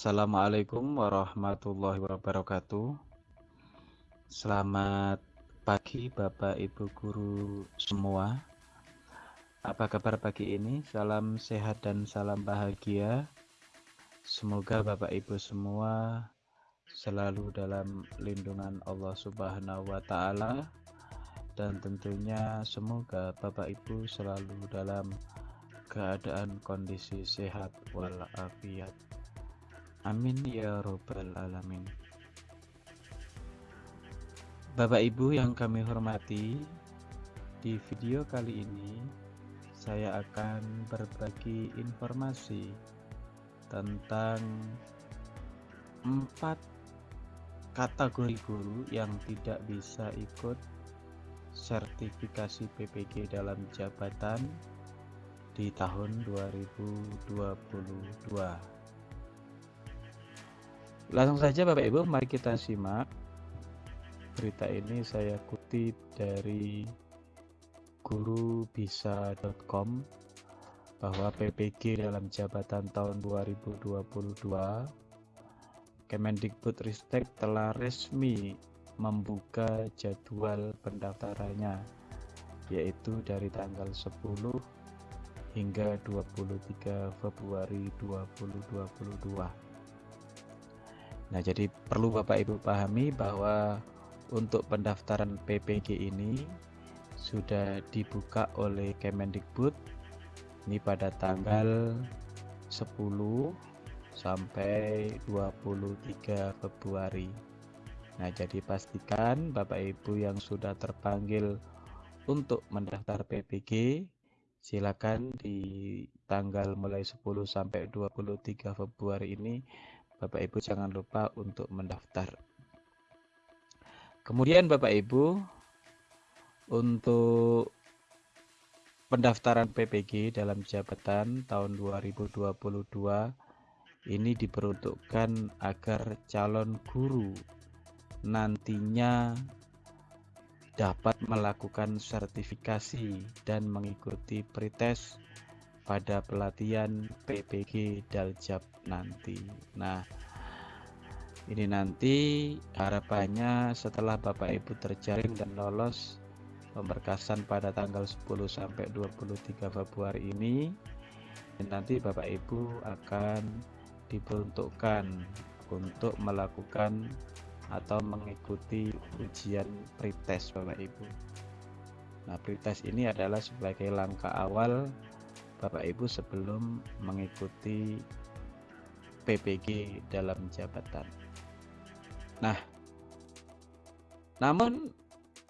Assalamualaikum warahmatullahi wabarakatuh. Selamat pagi Bapak Ibu guru semua. Apa kabar pagi ini? Salam sehat dan salam bahagia. Semoga Bapak Ibu semua selalu dalam lindungan Allah Subhanahu wa taala dan tentunya semoga Bapak Ibu selalu dalam keadaan kondisi sehat walafiat. Amin ya robbal alamin. Bapak Ibu yang kami hormati, di video kali ini saya akan berbagi informasi tentang empat kategori guru yang tidak bisa ikut sertifikasi PPG dalam jabatan di tahun 2022. Langsung saja Bapak Ibu, mari kita simak berita ini. Saya kutip dari gurubisa.com bahwa PPG dalam jabatan tahun 2022 Kemendikbud Ristek telah resmi membuka jadwal pendaftarannya yaitu dari tanggal 10 hingga 23 Februari 2022 Nah, jadi perlu Bapak Ibu pahami bahwa untuk pendaftaran PPG ini sudah dibuka oleh Kemendikbud ini pada tanggal 10 sampai 23 Februari. Nah, jadi pastikan Bapak Ibu yang sudah terpanggil untuk mendaftar PPG silakan di tanggal mulai 10 sampai 23 Februari ini Bapak Ibu jangan lupa untuk mendaftar. Kemudian Bapak Ibu untuk pendaftaran PPG dalam jabatan tahun 2022 ini diperuntukkan agar calon guru nantinya dapat melakukan sertifikasi dan mengikuti pretest pada pelatihan PPG Daljab nanti. Nah, ini nanti harapannya setelah Bapak Ibu terjaring dan lolos pemberkasan pada tanggal 10 sampai 23 Februari ini nanti Bapak Ibu akan diperuntukkan untuk melakukan atau mengikuti ujian pretest Bapak Ibu. Nah, pretest ini adalah sebagai langkah awal Bapak Ibu sebelum mengikuti PPG dalam jabatan. Nah, namun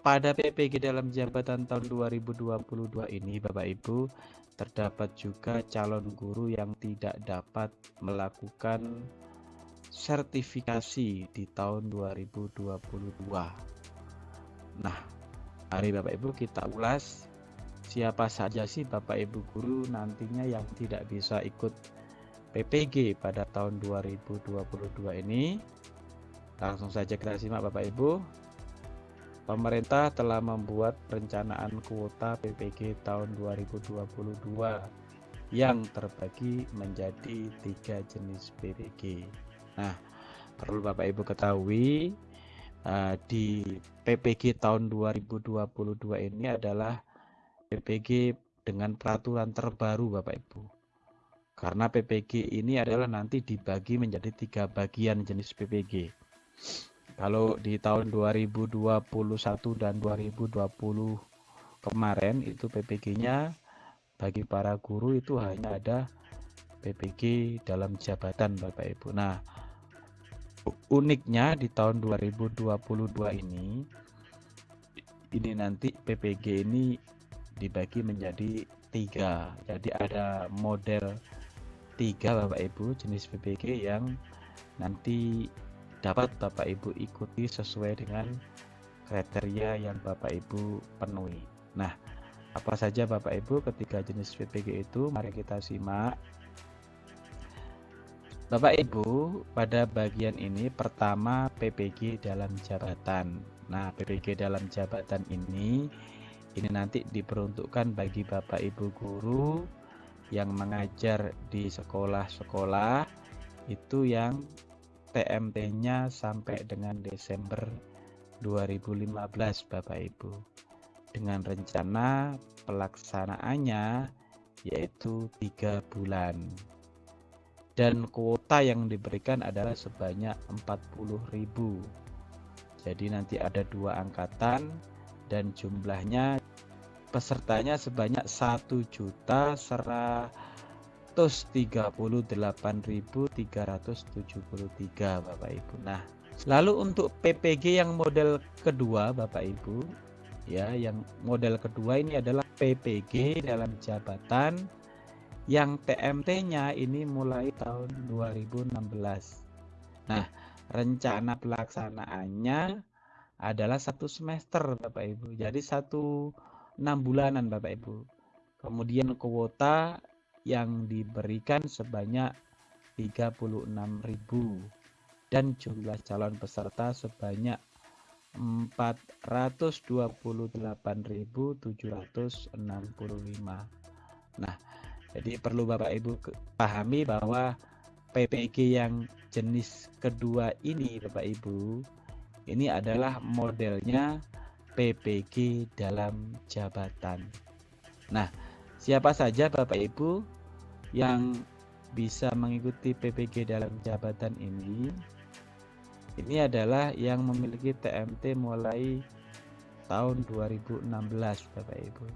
pada PPG dalam jabatan tahun 2022 ini Bapak Ibu terdapat juga calon guru yang tidak dapat melakukan sertifikasi di tahun 2022. Nah, hari Bapak Ibu kita ulas siapa saja sih Bapak Ibu guru nantinya yang tidak bisa ikut PPG pada tahun 2022 ini? Langsung saja kita simak Bapak Ibu. Pemerintah telah membuat perencanaan kuota PPG tahun 2022 yang terbagi menjadi tiga jenis PPG nah perlu Bapak Ibu ketahui uh, di PPG tahun 2022 ini adalah PPG dengan peraturan terbaru Bapak Ibu. Karena PPG ini adalah nanti dibagi menjadi tiga bagian jenis PPG. Kalau di tahun 2021 dan 2020 kemarin itu PPG-nya bagi para guru itu hanya ada PPG dalam jabatan Bapak Ibu. Nah, uniknya di tahun 2022 ini ini nanti PPG ini dibagi menjadi tiga. Jadi ada model tiga Bapak Ibu jenis PPG yang nanti dapat Bapak Ibu ikuti sesuai dengan kriteria yang Bapak Ibu penuhi. Nah apa saja Bapak Ibu ketiga jenis PPG itu? Mari kita simak. Bapak Ibu pada bagian ini pertama PPG dalam jabatan. Nah PPG dalam jabatan ini ini nanti diperuntukkan bagi Bapak Ibu guru yang mengajar di sekolah-sekolah itu yang TMT-nya sampai dengan Desember 2015 Bapak Ibu. Dengan rencana pelaksanaannya yaitu tiga bulan. Dan kuota yang diberikan adalah sebanyak 40.000 jadi nanti ada dua angkatan dan jumlahnya pesertanya sebanyak 1 juta 138.373 Bapak Ibu. Nah, lalu untuk PPG yang model kedua Bapak Ibu, ya, yang model kedua ini adalah PPG dalam jabatan yang TMT-nya ini mulai tahun 2016. Nah, rencana pelaksanaannya adalah satu semester Bapak Ibu. Jadi satu enam bulanan Bapak Ibu. Kemudian kuota yang diberikan sebanyak 36.000 dan jumlah calon peserta sebanyak 428.765. Nah, jadi perlu Bapak Ibu pahami bahwa PPG yang jenis kedua ini Bapak Ibu ini adalah modelnya PPG dalam jabatan. Nah, siapa saja Bapak Ibu yang bisa mengikuti PPG dalam jabatan ini ini adalah yang memiliki TMT mulai tahun 2016 Bapak Ibu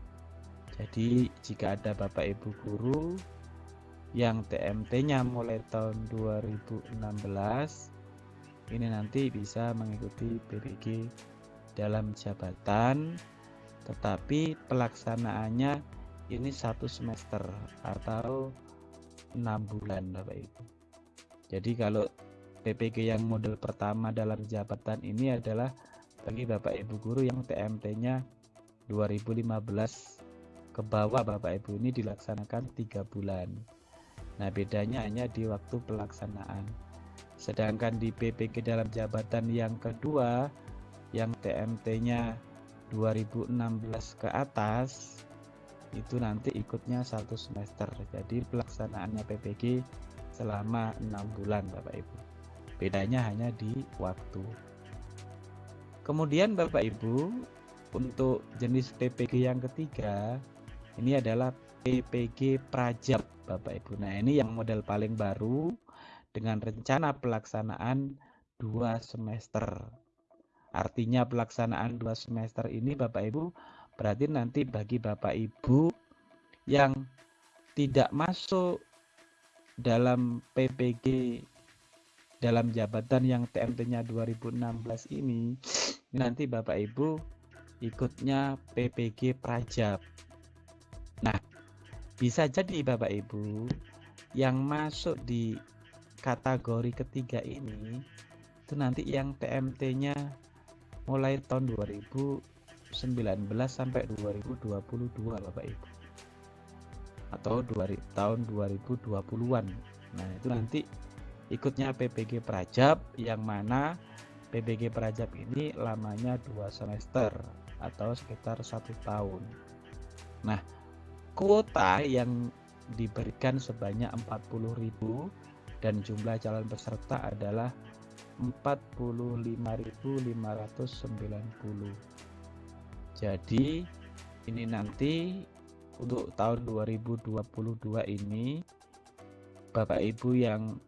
jadi jika ada Bapak Ibu guru yang TMT nya mulai tahun 2016 ini nanti bisa mengikuti PPG dalam jabatan tetapi pelaksanaannya ini satu semester atau enam bulan Bapak Ibu. Jadi kalau PPG yang model pertama dalam jabatan ini adalah bagi Bapak Ibu guru yang TMT nya 2015 ke bawah Bapak Ibu ini dilaksanakan tiga bulan. Nah bedanya hanya di waktu pelaksanaan. Sedangkan di PPG dalam jabatan yang kedua yang TMT nya 2016 ke atas itu nanti ikutnya satu semester. Jadi pelaksanaannya PPG selama enam bulan Bapak Ibu. Bedanya hanya di waktu. Kemudian Bapak Ibu untuk jenis PPG yang ketiga ini adalah PPG Prajab Bapak Ibu. Nah ini yang model paling baru dengan rencana pelaksanaan dua semester artinya pelaksanaan dua semester ini Bapak Ibu Berarti nanti bagi Bapak Ibu yang tidak masuk dalam PPG dalam jabatan yang TMT-nya 2016 ini nanti Bapak Ibu ikutnya PPG Prajab. Nah, bisa jadi Bapak Ibu yang masuk di kategori ketiga ini itu nanti yang TMT-nya mulai tahun 2000 19 sampai 2022 Bapak Ibu. Atau dua, tahun 2020-an nah itu nanti ikutnya PPG Prajab yang mana PPG Prajab ini lamanya dua semester atau sekitar satu tahun. Nah kuota yang diberikan sebanyak 40.000 dan jumlah calon peserta adalah 45.590 jadi ini nanti untuk tahun 2022 ini Bapak Ibu yang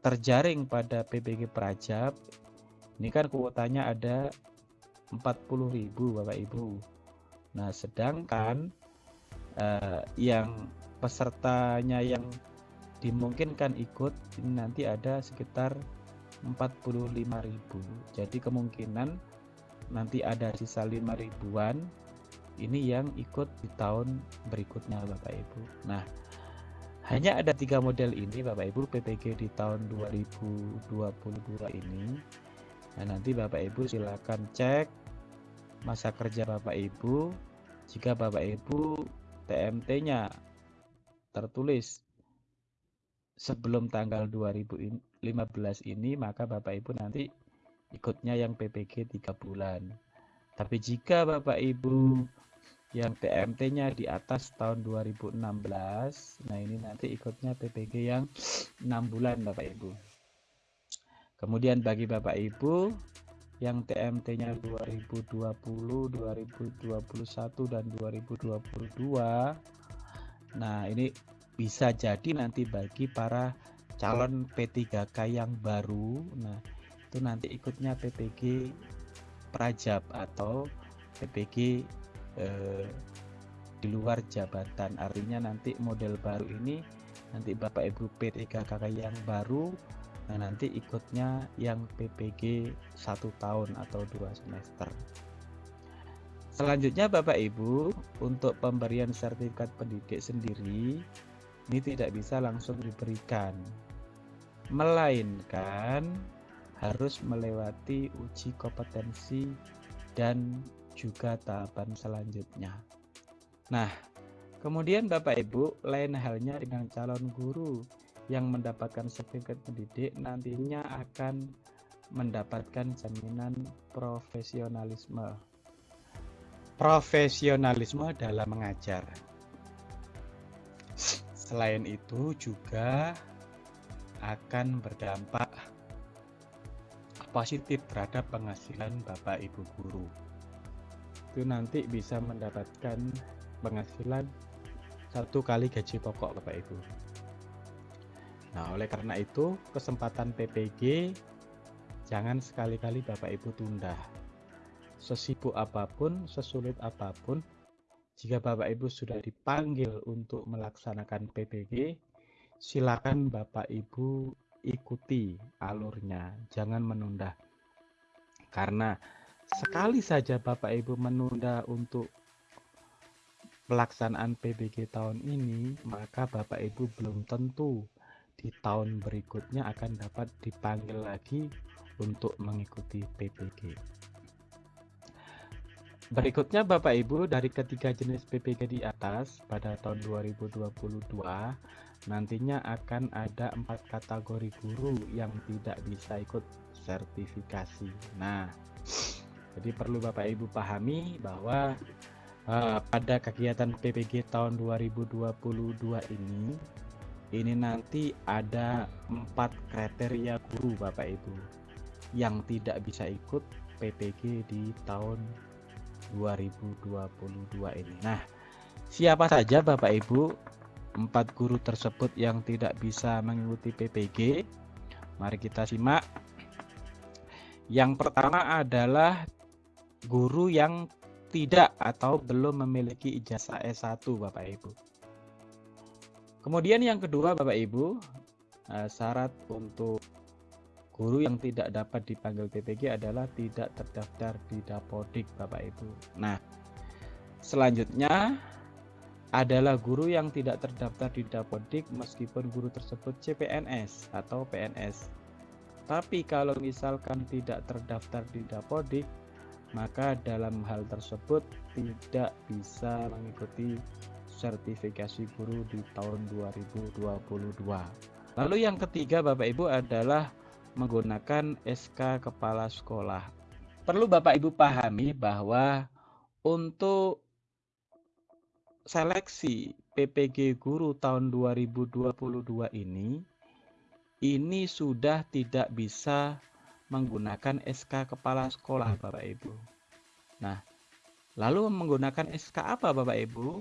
terjaring pada PPG Prajab ini kan kuotanya ada 40.000 Bapak Ibu. Nah, sedangkan eh, yang pesertanya yang dimungkinkan ikut ini nanti ada sekitar 45.000. Jadi kemungkinan nanti ada sisa 5 ribuan ini yang ikut di tahun berikutnya Bapak Ibu. Nah hanya ada tiga model ini Bapak Ibu PPG di tahun 2022 ini. Nah nanti Bapak Ibu silakan cek masa kerja Bapak Ibu. Jika Bapak Ibu TMT nya tertulis sebelum tanggal 2015 ini maka Bapak Ibu nanti ikutnya yang PPG tiga bulan. Tapi jika Bapak Ibu yang TMT-nya di atas tahun 2016 nah ini nanti ikutnya PPG yang 6 bulan Bapak Ibu. Kemudian bagi Bapak Ibu yang TMT-nya 2020 2021 dan 2022 nah ini bisa jadi nanti bagi para calon P3K yang baru. Nah itu nanti ikutnya PPG Prajab atau PPG eh, di luar jabatan. Artinya nanti model baru ini nanti Bapak Ibu P3KK yang baru nah nanti ikutnya yang PPG satu tahun atau dua semester. Selanjutnya Bapak Ibu untuk pemberian sertifikat pendidik sendiri ini tidak bisa langsung diberikan melainkan harus melewati uji kompetensi dan juga tahapan selanjutnya. Nah, kemudian Bapak Ibu, lain halnya dengan calon guru yang mendapatkan sertifikat pendidik nantinya akan mendapatkan jaminan profesionalisme. Profesionalisme dalam mengajar. Selain itu juga akan berdampak positif terhadap penghasilan Bapak Ibu guru. Itu nanti bisa mendapatkan penghasilan satu kali gaji pokok Bapak Ibu. Nah oleh karena itu kesempatan PPG jangan sekali-kali Bapak Ibu tunda. Sesibuk apa pun sesulit apa pun jika Bapak Ibu sudah dipanggil untuk melaksanakan PPG silakan Bapak Ibu ikuti alurnya jangan menunda karena sekali saja Bapak Ibu menunda untuk pelaksanaan PBG tahun ini, maka Bapak Ibu belum tentu di tahun berikutnya akan dapat dipanggil lagi untuk mengikuti PPG. Berikutnya Bapak Ibu dari ketiga jenis PPG di atas pada tahun 2022 nantinya akan ada empat kategori guru yang tidak bisa ikut sertifikasi. Nah, jadi perlu Bapak Ibu pahami bahwa uh, pada kegiatan PPG tahun 2022 ini ini nanti ada empat kriteria guru Bapak Ibu yang tidak bisa ikut PPG di tahun 2022 ini. Nah, siapa saja Bapak Ibu empat guru tersebut yang tidak bisa mengikuti PPG? Mari kita simak. Yang pertama adalah guru yang tidak atau belum memiliki ijazah S1 Bapak Ibu. Kemudian yang kedua Bapak Ibu, eh, syarat untuk guru yang tidak dapat dipanggil PPG adalah tidak terdaftar di Dapodik Bapak Ibu. Nah, selanjutnya adalah guru yang tidak terdaftar di Dapodik meskipun guru tersebut CPNS atau PNS. Tapi kalau misalkan tidak terdaftar di Dapodik, maka dalam hal tersebut tidak bisa mengikuti sertifikasi guru di tahun 2022. Lalu yang ketiga Bapak Ibu adalah menggunakan SK kepala sekolah. Perlu Bapak Ibu pahami bahwa untuk seleksi PPG guru tahun 2022 ini ini sudah tidak bisa menggunakan SK kepala sekolah Bapak Ibu. Nah, lalu menggunakan SK apa Bapak Ibu?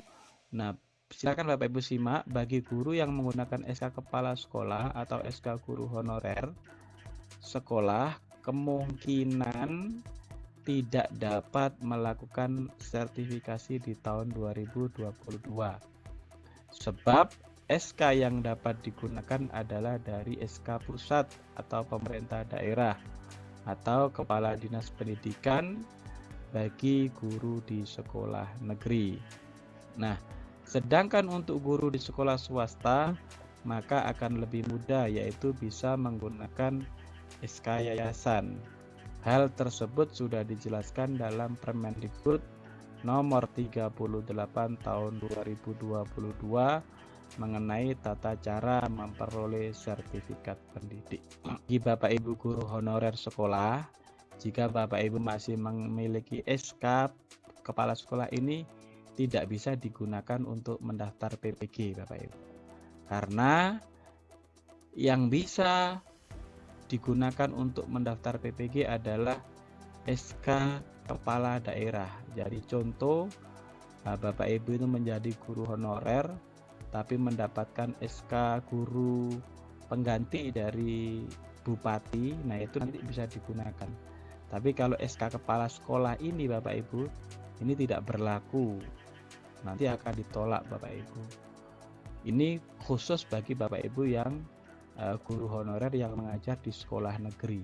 Nah, silakan Bapak Ibu simak bagi guru yang menggunakan SK kepala sekolah atau SK guru honorer sekolah kemungkinan tidak dapat melakukan sertifikasi di tahun 2022. Sebab SK yang dapat digunakan adalah dari SK pusat atau pemerintah daerah atau kepala dinas pendidikan bagi guru di sekolah negeri. Nah, sedangkan untuk guru di sekolah swasta maka akan lebih mudah yaitu bisa menggunakan SK yayasan. Hal tersebut sudah dijelaskan dalam Permendikbud nomor 38 tahun 2022 mengenai tata cara memperoleh sertifikat pendidik. Bagi Bapak Ibu guru honorer sekolah, jika Bapak Ibu masih memiliki SK kepala sekolah ini tidak bisa digunakan untuk mendaftar PPG Bapak Ibu. Karena yang bisa digunakan untuk mendaftar PPG adalah SK kepala daerah. Jadi contoh Bapak Ibu itu menjadi guru honorer tapi mendapatkan SK guru pengganti dari bupati, nah itu nanti bisa digunakan. Tapi kalau SK kepala sekolah ini Bapak Ibu, ini tidak berlaku. Nanti akan ditolak Bapak Ibu. Ini khusus bagi Bapak Ibu yang uh, guru honorer yang mengajar di sekolah negeri.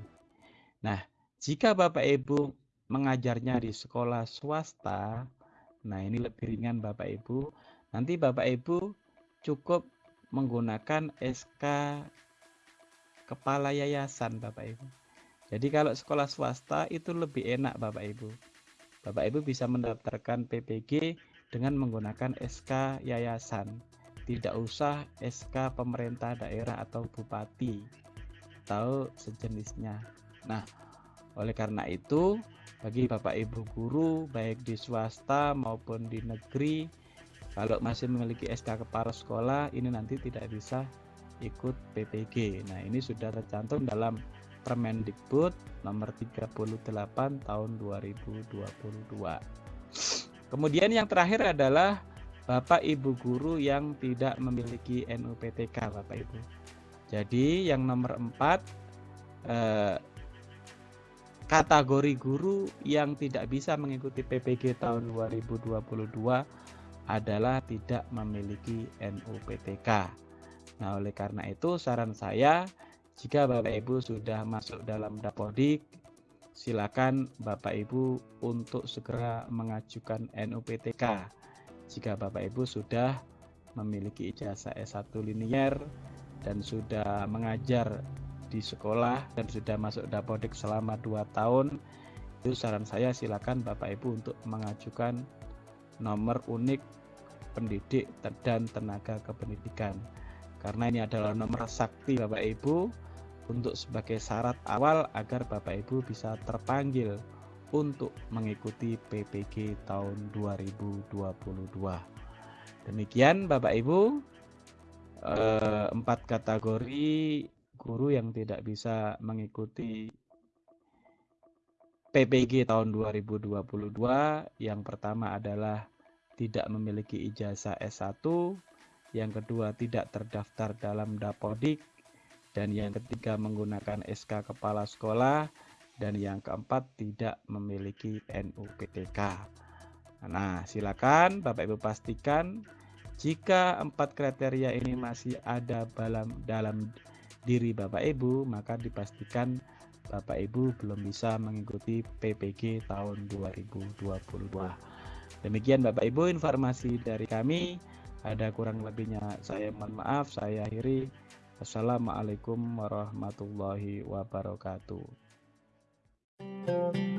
Nah, jika Bapak Ibu mengajarnya di sekolah swasta, nah ini lebih ringan Bapak Ibu. Nanti Bapak Ibu cukup menggunakan SK kepala yayasan Bapak Ibu. Jadi kalau sekolah swasta itu lebih enak Bapak Ibu. Bapak Ibu bisa mendaftarkan PPG dengan menggunakan SK yayasan. Tidak usah SK pemerintah daerah atau bupati atau sejenisnya. Nah, oleh karena itu bagi Bapak Ibu guru baik di swasta maupun di negeri kalau masih memiliki SK kepala sekolah ini nanti tidak bisa ikut PPG. Nah, ini sudah tercantum dalam Permendikbud nomor 38 tahun 2022. Kemudian yang terakhir adalah Bapak Ibu guru yang tidak memiliki NUPTK Bapak Ibu. Jadi yang nomor 4 eh, kategori guru yang tidak bisa mengikuti PPG tahun 2022 adalah tidak memiliki NUPTK. Nah, oleh karena itu saran saya jika Bapak Ibu sudah masuk dalam Dapodik, silakan Bapak Ibu untuk segera mengajukan NUPTK. Jika Bapak Ibu sudah memiliki ijazah S1 linier dan sudah mengajar di sekolah dan sudah masuk Dapodik selama 2 tahun, itu saran saya silakan Bapak Ibu untuk mengajukan nomor unik pendidik dan tenaga kependidikan. Karena ini adalah nomor sakti Bapak Ibu untuk sebagai syarat awal agar Bapak Ibu bisa terpanggil untuk mengikuti PPG tahun 2022 demikian Bapak Ibu. Eh, empat kategori guru yang tidak bisa mengikuti PPG tahun 2022 yang pertama adalah tidak memiliki ijazah S1, yang kedua tidak terdaftar dalam Dapodik, dan yang ketiga menggunakan SK kepala sekolah, dan yang keempat tidak memiliki NUPTK. Nah, silakan Bapak Ibu pastikan jika empat kriteria ini masih ada dalam dalam diri Bapak Ibu, maka dipastikan Bapak Ibu belum bisa mengikuti PPG tahun 2022. Demikian Bapak Ibu informasi dari kami. Ada kurang lebihnya saya mohon maaf, saya akhiri. Assalamualaikum warahmatullahi wabarakatuh. Música